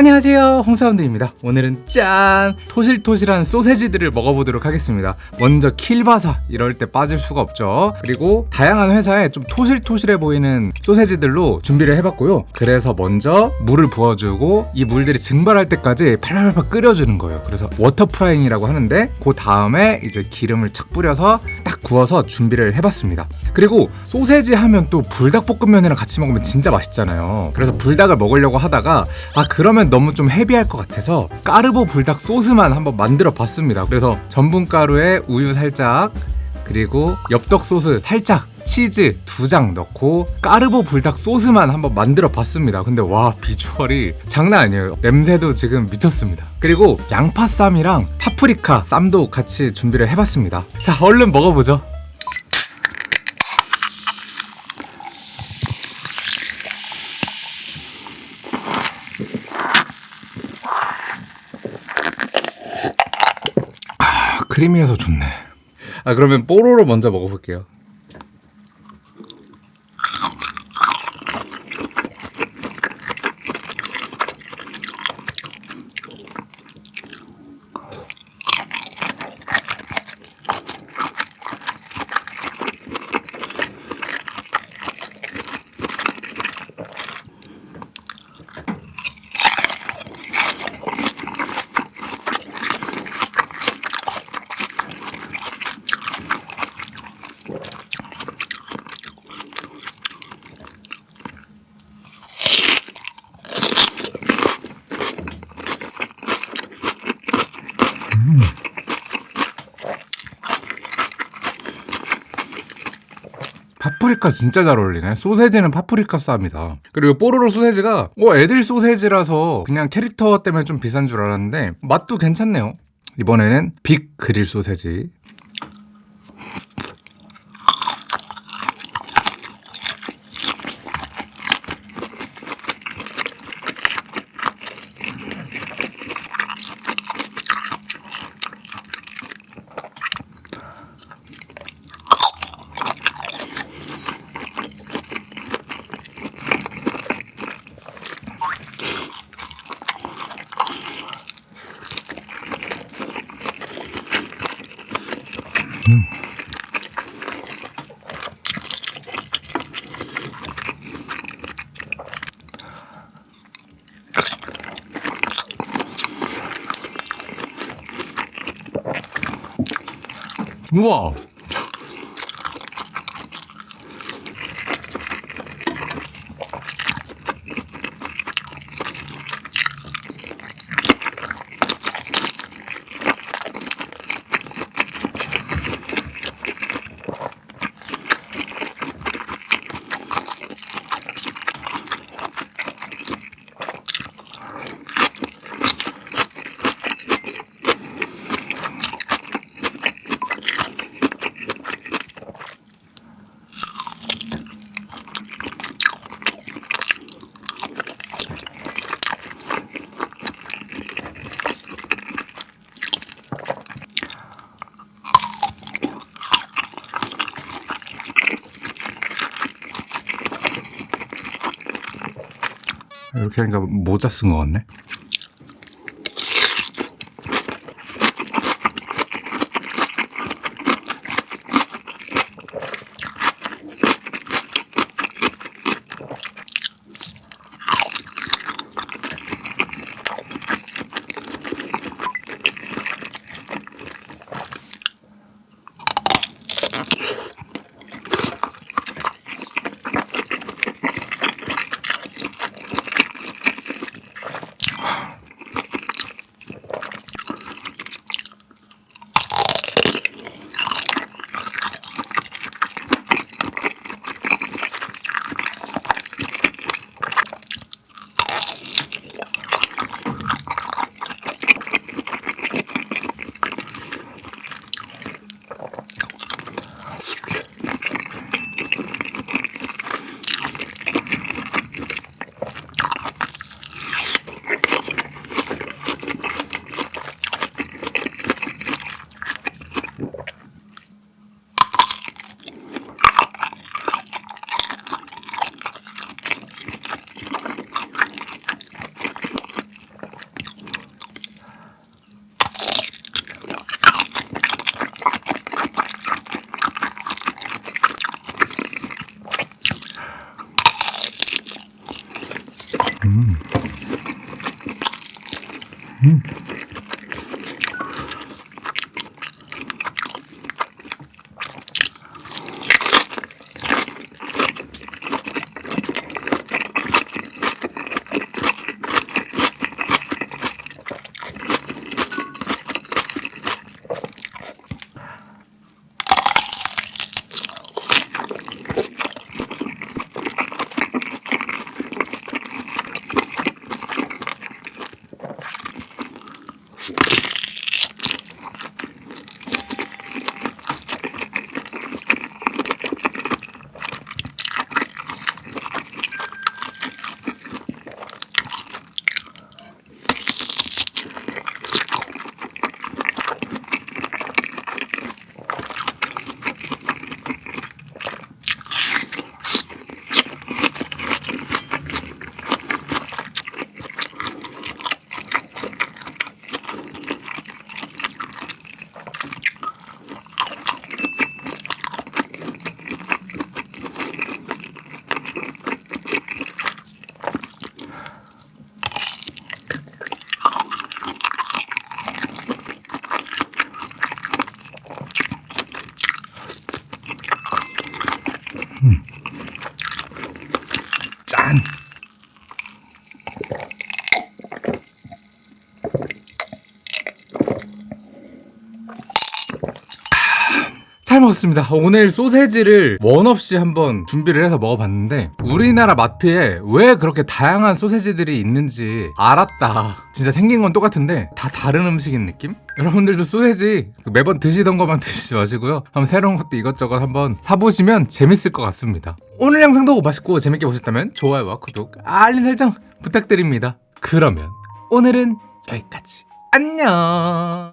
안녕하세요. 홍사운드입니다. 오늘은 짠! 토실토실한 소세지들을 먹어보도록 하겠습니다. 먼저 킬바사 이럴 때 빠질 수가 없죠. 그리고 다양한 회사에 좀 토실토실해 보이는 소세지들로 준비를 해봤고요. 그래서 먼저 물을 부어주고 이 물들이 증발할 때까지 팔팔팔 끓여주는 거예요. 그래서 water frying이라고 하는데 그 다음에 이제 기름을 착 뿌려서 딱 구워서 준비를 해봤습니다. 그리고 소세지 하면 또 불닭볶음면이랑 같이 먹으면 진짜 맛있잖아요. 그래서 불닭을 먹으려고 하다가 아 그러면 너무 좀 헤비할 것 같아서 까르보 불닭 소스만 한번 만들어 봤습니다. 그래서 전분가루에 우유 살짝 그리고 엽떡 소스 살짝 치즈 두 장 넣고 까르보 불닭 소스만 한번 만들어 봤습니다. 근데 와 비주얼이 장난 아니에요. 냄새도 지금 미쳤습니다. 그리고 양파 쌈이랑 파프리카 쌈도 같이 준비를 해봤습니다. 자 얼른 먹어보죠 크리미해서 좋네. 아 그러면 뽀로로 먼저 먹어볼게요 파프리카 진짜 잘 어울리네. 소세지는 파프리카 쌈이다. 그리고 뽀로로 소세지가 어 애들 소세지라서 그냥 캐릭터 때문에 좀 비싼 줄 알았는데 맛도 괜찮네요. 이번에는 빅 그릴 소세지 우와 이렇게 하니까 모자 쓴 것 같네 잘 먹었습니다. 오늘 소세지를 원 없이 한번 준비를 해서 먹어봤는데 우리나라 마트에 왜 그렇게 다양한 소세지들이 있는지 알았다. 진짜 생긴 건 똑같은데 다 다른 음식인 느낌? 여러분들도 소세지 그 매번 드시던 것만 드시지 마시고요. 한번 새로운 것도 이것저것 한번 사보시면 재밌을 것 같습니다. 오늘 영상도 맛있고 재밌게 보셨다면 좋아요와 구독, 알림 설정 부탁드립니다. 그러면 오늘은 여기까지. 안녕.